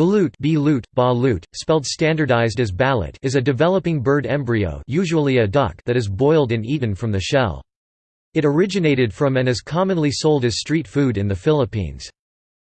Balut, balut, balut spelled standardized as balut is a developing bird embryo usually a duck that is boiled and eaten from the shell. It originated from and is commonly sold as street food in the Philippines.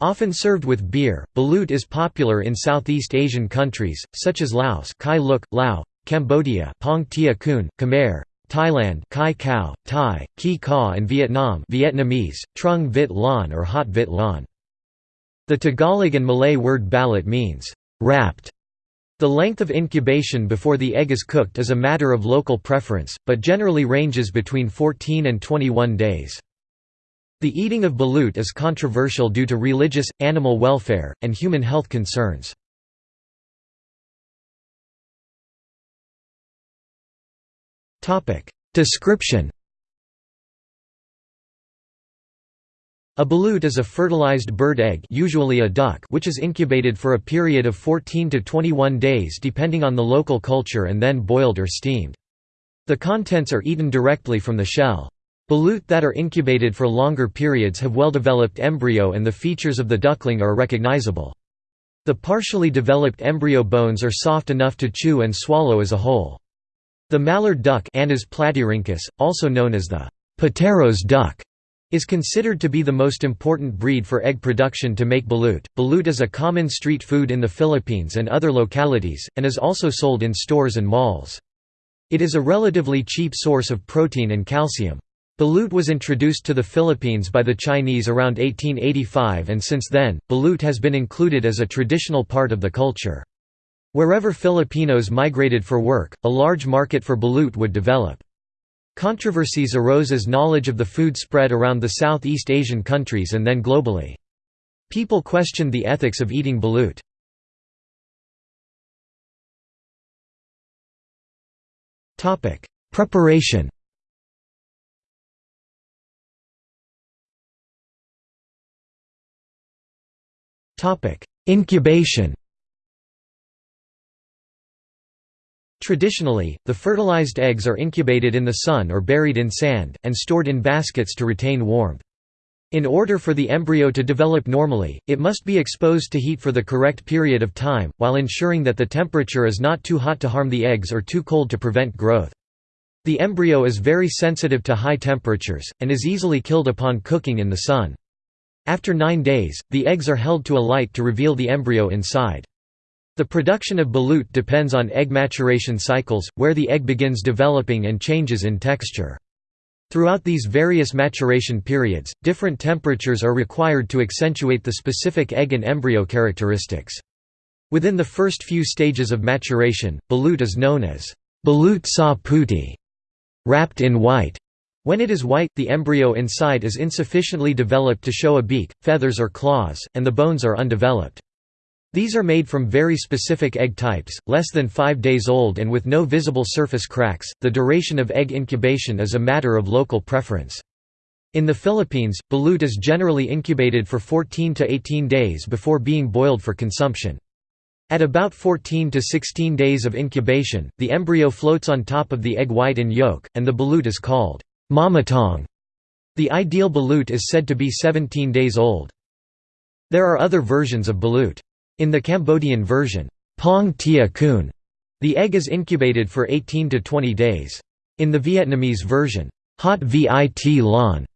Often served with beer, balut is popular in Southeast Asian countries, such as Laos Kai Luk, Lao, Cambodia Pong Tia Kun, Khmer, Thailand Kai Kao, Thai, Ki Ka and Vietnam Vietnamese, Trung Vit Lan or Hot Vit Lan. The Tagalog and Malay word balut means, wrapped. The length of incubation before the egg is cooked is a matter of local preference, but generally ranges between 14 and 21 days. The eating of balut is controversial due to religious, animal welfare, and human health concerns. Description A balut is a fertilized bird egg usually a duck which is incubated for a period of 14 to 21 days depending on the local culture and then boiled or steamed. The contents are eaten directly from the shell. Balut that are incubated for longer periods have well-developed embryo and the features of the duckling are recognizable. The partially developed embryo bones are soft enough to chew and swallow as a whole. The mallard duck platyrhynchos, also known as the Pateros duck, is considered to be the most important breed for egg production to make balut. Balut is a common street food in the Philippines and other localities, and is also sold in stores and malls. It is a relatively cheap source of protein and calcium. Balut was introduced to the Philippines by the Chinese around 1885 and since then, balut has been included as a traditional part of the culture. Wherever Filipinos migrated for work, a large market for balut would develop. Controversies arose as knowledge of the food spread around the Southeast Asian countries and then globally. People questioned the ethics of eating balut. Preparation Incubation Traditionally, the fertilized eggs are incubated in the sun or buried in sand, and stored in baskets to retain warmth. In order for the embryo to develop normally, it must be exposed to heat for the correct period of time, while ensuring that the temperature is not too hot to harm the eggs or too cold to prevent growth. The embryo is very sensitive to high temperatures, and is easily killed upon cooking in the sun. After nine days, the eggs are held to a light to reveal the embryo inside. The production of balut depends on egg maturation cycles, where the egg begins developing and changes in texture. Throughout these various maturation periods, different temperatures are required to accentuate the specific egg and embryo characteristics. Within the first few stages of maturation, balut is known as balut sa puti, wrapped in white. When it is white, the embryo inside is insufficiently developed to show a beak, feathers or claws, and the bones are undeveloped. These are made from very specific egg types, less than 5 days old and with no visible surface cracks. The duration of egg incubation is a matter of local preference. In the Philippines, balut is generally incubated for 14 to 18 days before being boiled for consumption. At about 14 to 16 days of incubation, the embryo floats on top of the egg white and yolk, and the balut is called mamatong. The ideal balut is said to be 17 days old. There are other versions of balut. In the Cambodian version, Pong Tia Kun, the egg is incubated for 18 to 20 days. In the Vietnamese version, Hot Vit Lan,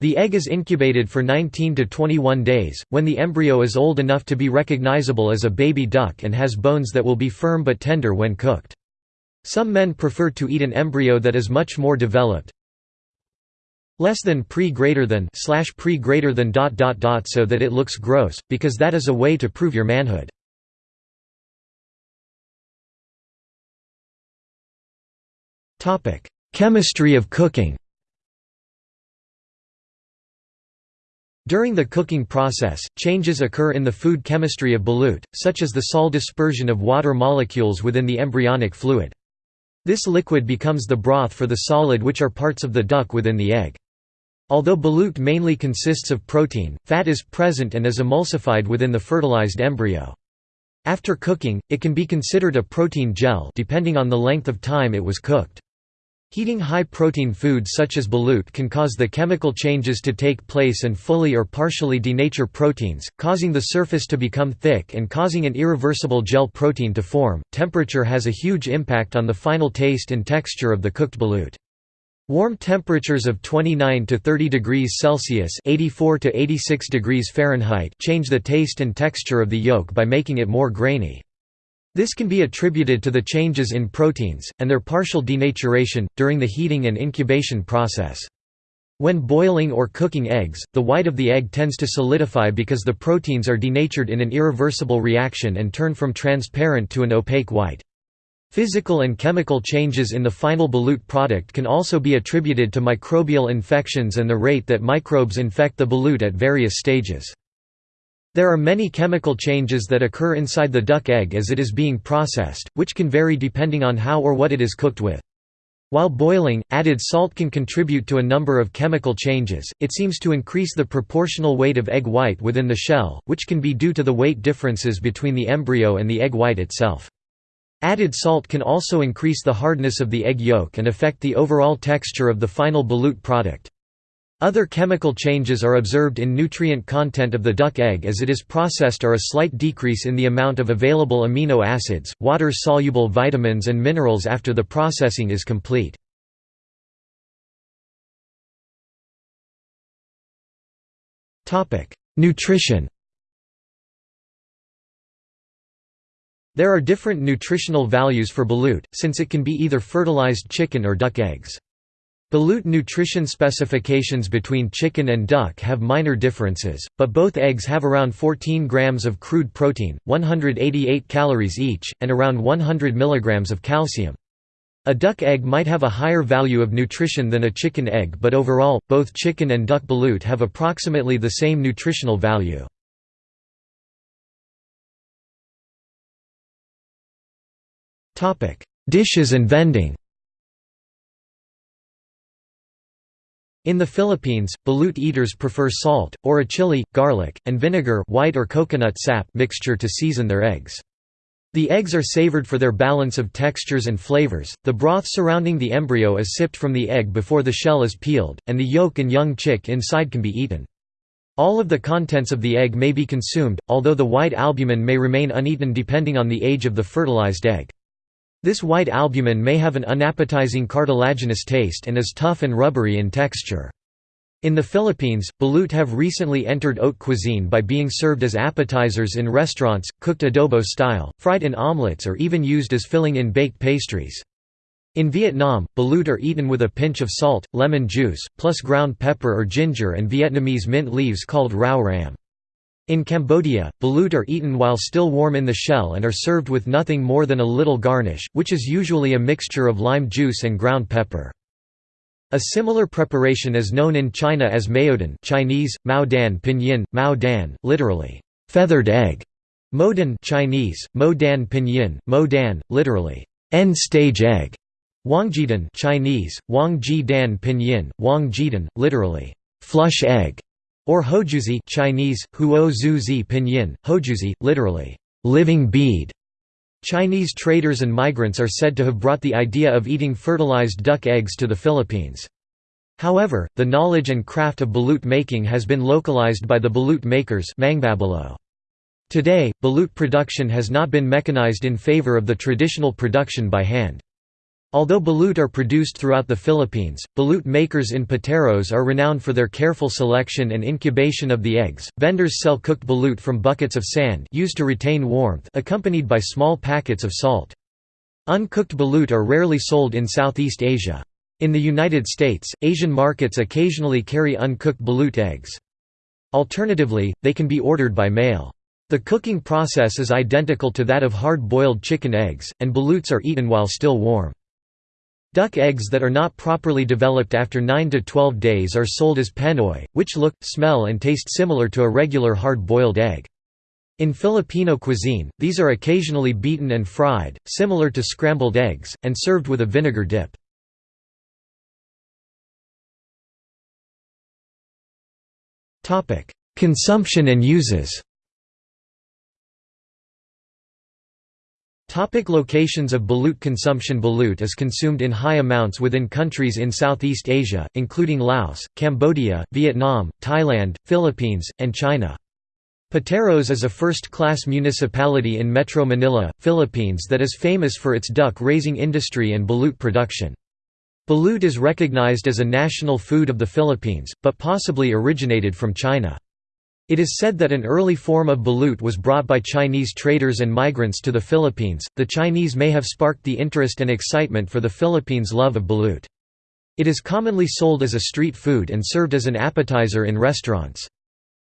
the egg is incubated for 19 to 21 days, when the embryo is old enough to be recognizable as a baby duck and has bones that will be firm but tender when cooked. Some men prefer to eat an embryo that is much more developed, less than pre greater than slash pre greater than dot dot dot so that it looks gross, because that is a way to prove your manhood. Chemistry of cooking During the cooking process, changes occur in the food chemistry of balut, such as the Sol dispersion of water molecules within the embryonic fluid. This liquid becomes the broth for the solid which are parts of the duck within the egg. Although balut mainly consists of protein, fat is present and is emulsified within the fertilized embryo. After cooking, it can be considered a protein gel depending on the length of time it was cooked. Heating high-protein foods such as balut can cause the chemical changes to take place and fully or partially denature proteins, causing the surface to become thick and causing an irreversible gel protein to form. Temperature has a huge impact on the final taste and texture of the cooked balut. Warm temperatures of 29 to 30 degrees Celsius (84 to 86 degrees Fahrenheit) change the taste and texture of the yolk by making it more grainy. This can be attributed to the changes in proteins, and their partial denaturation, during the heating and incubation process. When boiling or cooking eggs, the white of the egg tends to solidify because the proteins are denatured in an irreversible reaction and turn from transparent to an opaque white. Physical and chemical changes in the final balut product can also be attributed to microbial infections and the rate that microbes infect the balut at various stages. There are many chemical changes that occur inside the duck egg as it is being processed, which can vary depending on how or what it is cooked with. While boiling, added salt can contribute to a number of chemical changes, it seems to increase the proportional weight of egg white within the shell, which can be due to the weight differences between the embryo and the egg white itself. Added salt can also increase the hardness of the egg yolk and affect the overall texture of the final balut product. Other chemical changes are observed in nutrient content of the duck egg as it is processed or a slight decrease in the amount of available amino acids, water-soluble vitamins and minerals after the processing is complete. Nutrition There are different nutritional values for balut, since it can be either fertilized chicken or duck eggs. Balut nutrition specifications between chicken and duck have minor differences, but both eggs have around 14 grams of crude protein, 188 calories each, and around 100 milligrams of calcium. A duck egg might have a higher value of nutrition than a chicken egg but overall, both chicken and duck balut have approximately the same nutritional value. Dishes and vending In the Philippines, balut eaters prefer salt, or a chili, garlic, and vinegar white or coconut sap mixture to season their eggs. The eggs are savored for their balance of textures and flavors. The broth surrounding the embryo is sipped from the egg before the shell is peeled, and the yolk and young chick inside can be eaten. All of the contents of the egg may be consumed, although the white albumin may remain uneaten depending on the age of the fertilized egg. This white albumin may have an unappetizing cartilaginous taste and is tough and rubbery in texture. In the Philippines, balut have recently entered haute cuisine by being served as appetizers in restaurants, cooked adobo style, fried in omelets or even used as filling in baked pastries. In Vietnam, balut are eaten with a pinch of salt, lemon juice, plus ground pepper or ginger and Vietnamese mint leaves called rau ram. In Cambodia, balut are eaten while still warm in the shell and are served with nothing more than a little garnish, which is usually a mixture of lime juice and ground pepper. A similar preparation is known in China as maodan Chinese, mao dan pinyin, mao dan, literally, feathered egg, modan Chinese, mo dan pinyin, mo dan, literally, end-stage egg, wangjidan Chinese, wang ji dan pinyin, wang jidan, literally, flush egg, or hojuzi Chinese, huo pinyin, hojuzi, literally, living bead. Chinese traders and migrants are said to have brought the idea of eating fertilized duck eggs to the Philippines. However, the knowledge and craft of balut making has been localized by the balut makers Today, balut production has not been mechanized in favor of the traditional production by hand. Although balut are produced throughout the Philippines, balut makers in Pateros are renowned for their careful selection and incubation of the eggs. Vendors sell cooked balut from buckets of sand used to retain warmth, accompanied by small packets of salt. Uncooked balut are rarely sold in Southeast Asia. In the United States, Asian markets occasionally carry uncooked balut eggs. Alternatively, they can be ordered by mail. The cooking process is identical to that of hard-boiled chicken eggs, and baluts are eaten while still warm. Duck eggs that are not properly developed after 9 to 12 days are sold as penoy, which look, smell and taste similar to a regular hard-boiled egg. In Filipino cuisine, these are occasionally beaten and fried, similar to scrambled eggs, and served with a vinegar dip. Topic locations of balut consumption Balut is consumed in high amounts within countries in Southeast Asia, including Laos, Cambodia, Vietnam, Thailand, Philippines, and China. Pateros is a first-class municipality in Metro Manila, Philippines that is famous for its duck-raising industry and balut production. Balut is recognized as a national food of the Philippines, but possibly originated from China. It is said that an early form of balut was brought by Chinese traders and migrants to the Philippines. The Chinese may have sparked the interest and excitement for the Philippines' love of balut. It is commonly sold as a street food and served as an appetizer in restaurants.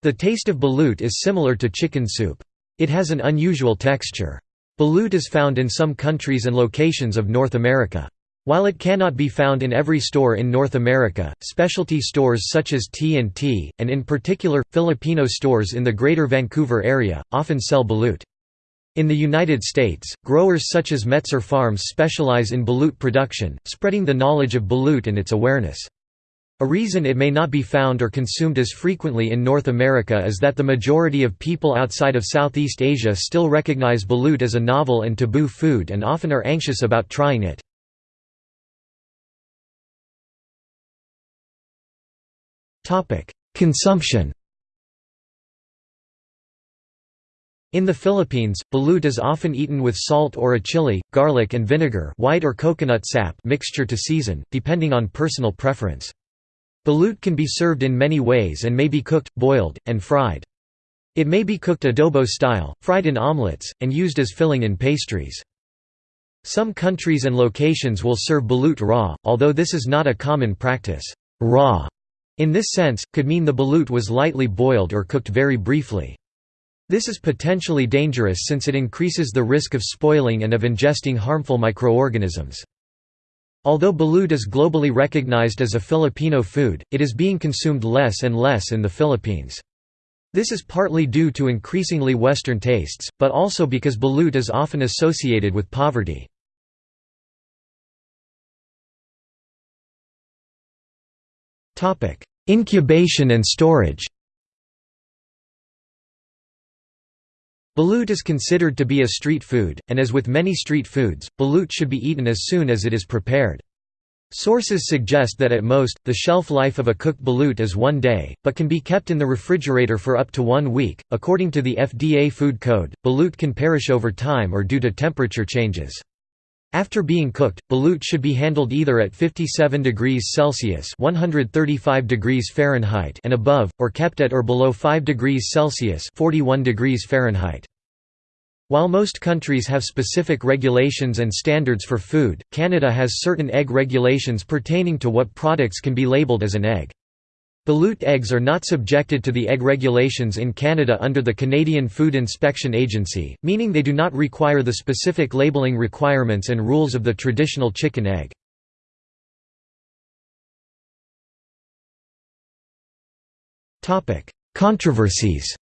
The taste of balut is similar to chicken soup. It has an unusual texture. Balut is found in some countries and locations of North America. While it cannot be found in every store in North America, specialty stores such as T&T, and in particular, Filipino stores in the Greater Vancouver area, often sell balut. In the United States, growers such as Metzer Farms specialize in balut production, spreading the knowledge of balut and its awareness. A reason it may not be found or consumed as frequently in North America is that the majority of people outside of Southeast Asia still recognize balut as a novel and taboo food and often are anxious about trying it. Consumption In the Philippines, balut is often eaten with salt or a chili, garlic and vinegar white or coconut sap mixture to season, depending on personal preference. Balut can be served in many ways and may be cooked, boiled, and fried. It may be cooked adobo style, fried in omelets, and used as filling in pastries. Some countries and locations will serve balut raw, although this is not a common practice. Raw, in this sense, could mean the balut was lightly boiled or cooked very briefly. This is potentially dangerous since it increases the risk of spoiling and of ingesting harmful microorganisms. Although balut is globally recognized as a Filipino food, it is being consumed less and less in the Philippines. This is partly due to increasingly Western tastes, but also because balut is often associated with poverty. Incubation and storage Balut is considered to be a street food, and as with many street foods, balut should be eaten as soon as it is prepared. Sources suggest that at most, the shelf life of a cooked balut is one day, but can be kept in the refrigerator for up to one week. According to the FDA Food Code, balut can perish over time or due to temperature changes. After being cooked, balut should be handled either at 57 degrees Celsius (135 degrees Fahrenheit) and above, or kept at or below 5 degrees Celsius (41 degrees Fahrenheit). While most countries have specific regulations and standards for food, Canada has certain egg regulations pertaining to what products can be labeled as an egg. Balut eggs are not subjected to the egg regulations in Canada under the Canadian Food Inspection Agency, meaning they do not require the specific labeling requirements and rules of the traditional chicken egg. Controversies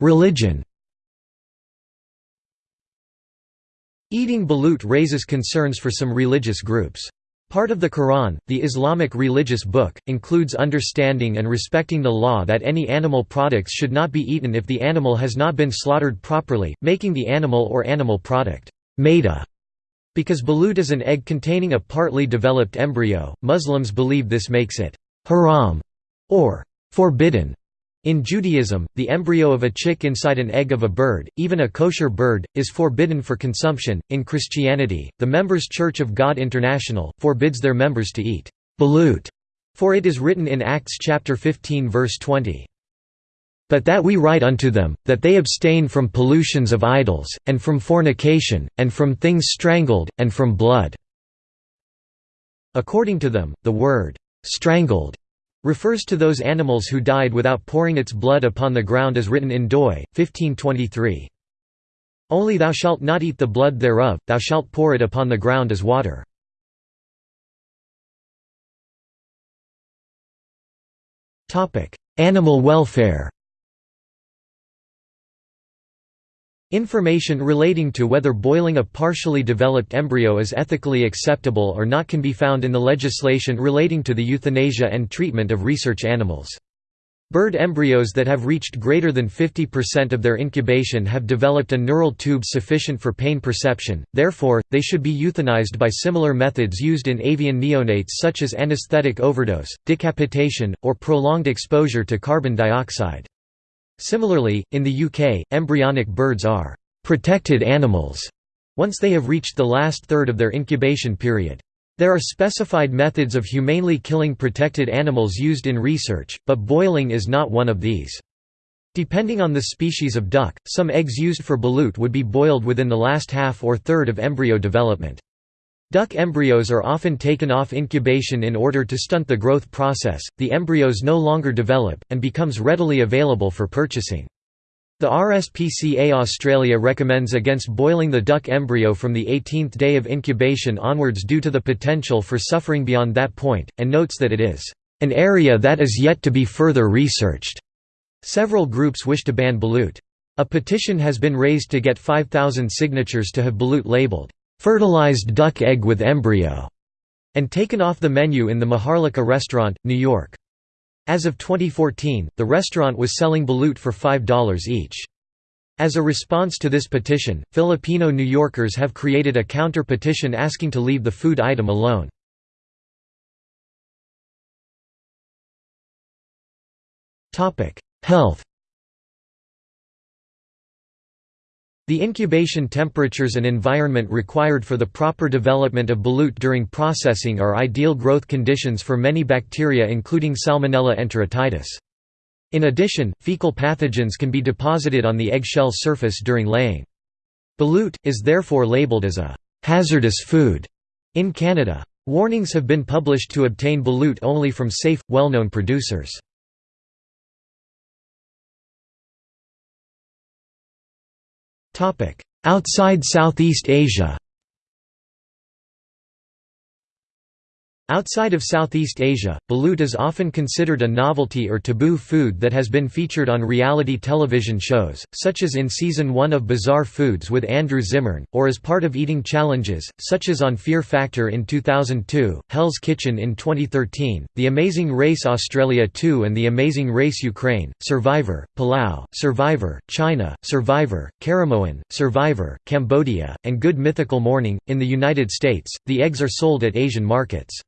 Religion Eating balut raises concerns for some religious groups. Part of the Quran, the Islamic religious book, includes understanding and respecting the law that any animal products should not be eaten if the animal has not been slaughtered properly, making the animal or animal product maida. Because balut is an egg containing a partly developed embryo, Muslims believe this makes it haram or forbidden. In Judaism, the embryo of a chick inside an egg of a bird, even a kosher bird, is forbidden for consumption. In Christianity, the Members Church of God International forbids their members to eat balut, for it is written in Acts chapter 15 verse 20. But that we write unto them, that they abstain from pollutions of idols, and from fornication, and from things strangled, and from blood." According to them, the word, "'strangled' refers to those animals who died without pouring its blood upon the ground as written in Doi, 1523. Only thou shalt not eat the blood thereof, thou shalt pour it upon the ground as water. Animal welfare Information relating to whether boiling a partially developed embryo is ethically acceptable or not can be found in the legislation relating to the euthanasia and treatment of research animals. Bird embryos that have reached greater than 50% of their incubation have developed a neural tube sufficient for pain perception, therefore, they should be euthanized by similar methods used in avian neonates such as anesthetic overdose, decapitation, or prolonged exposure to carbon dioxide. Similarly, in the UK, embryonic birds are «protected animals» once they have reached the last third of their incubation period. There are specified methods of humanely killing protected animals used in research, but boiling is not one of these. Depending on the species of duck, some eggs used for balut would be boiled within the last half or third of embryo development. Duck embryos are often taken off incubation in order to stunt the growth process, the embryos no longer develop, and becomes readily available for purchasing. The RSPCA Australia recommends against boiling the duck embryo from the 18th day of incubation onwards due to the potential for suffering beyond that point, and notes that it is an area that is yet to be further researched. Several groups wish to ban balut. A petition has been raised to get 5,000 signatures to have balut labeled, "'fertilized duck egg with embryo' and taken off the menu in the Maharlika restaurant, New York. As of 2014, the restaurant was selling balut for $5 each. As a response to this petition, Filipino New Yorkers have created a counter-petition asking to leave the food item alone. Health The incubation temperatures and environment required for the proper development of balut during processing are ideal growth conditions for many bacteria including Salmonella enteritidis. In addition, fecal pathogens can be deposited on the eggshell surface during laying. Balut, is therefore labeled as a «hazardous food» in Canada. Warnings have been published to obtain balut only from safe, well-known producers. Outside Southeast Asia Outside of Southeast Asia, balut is often considered a novelty or taboo food that has been featured on reality television shows, such as in Season 1 of Bizarre Foods with Andrew Zimmern, or as part of eating challenges, such as on Fear Factor in 2002, Hell's Kitchen in 2013, The Amazing Race Australia 2 and The Amazing Race Ukraine, Survivor, Palau, Survivor, China, Survivor, Caramoan, Survivor, Cambodia, and Good Mythical Morning. In the United States, the eggs are sold at Asian markets.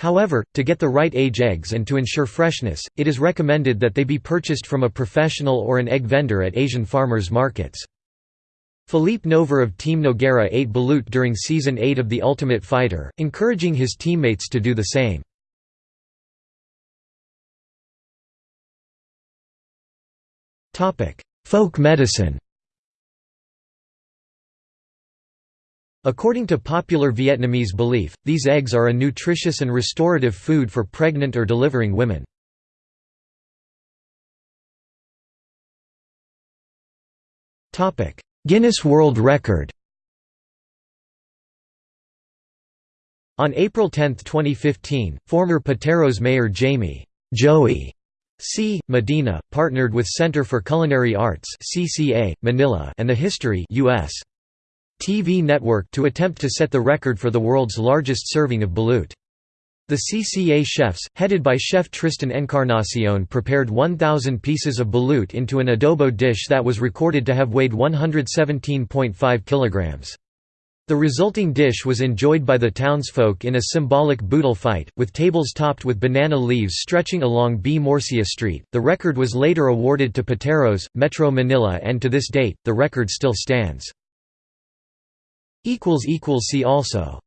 However, to get the right age eggs and to ensure freshness, it is recommended that they be purchased from a professional or an egg vendor at Asian farmers markets. Philippe Nover of Team Nogueira ate balut during Season 8 of The Ultimate Fighter, encouraging his teammates to do the same. Folk medicine According to popular Vietnamese belief, these eggs are a nutritious and restorative food for pregnant or delivering women. Guinness World Record On April 10, 2015, former Pateros mayor Jaime Joey C. Medina, partnered with Center for Culinary Arts CCA, Manila and the History US. TV network to attempt to set the record for the world's largest serving of balut. The CCA chefs, headed by chef Tristan Encarnacion prepared 1,000 pieces of balut into an adobo dish that was recorded to have weighed 117.5 kilograms. The resulting dish was enjoyed by the townsfolk in a symbolic boodle fight, with tables topped with banana leaves stretching along B. Morcilla Street. The record was later awarded to Pateros, Metro Manila, and to this date, the record still stands. See also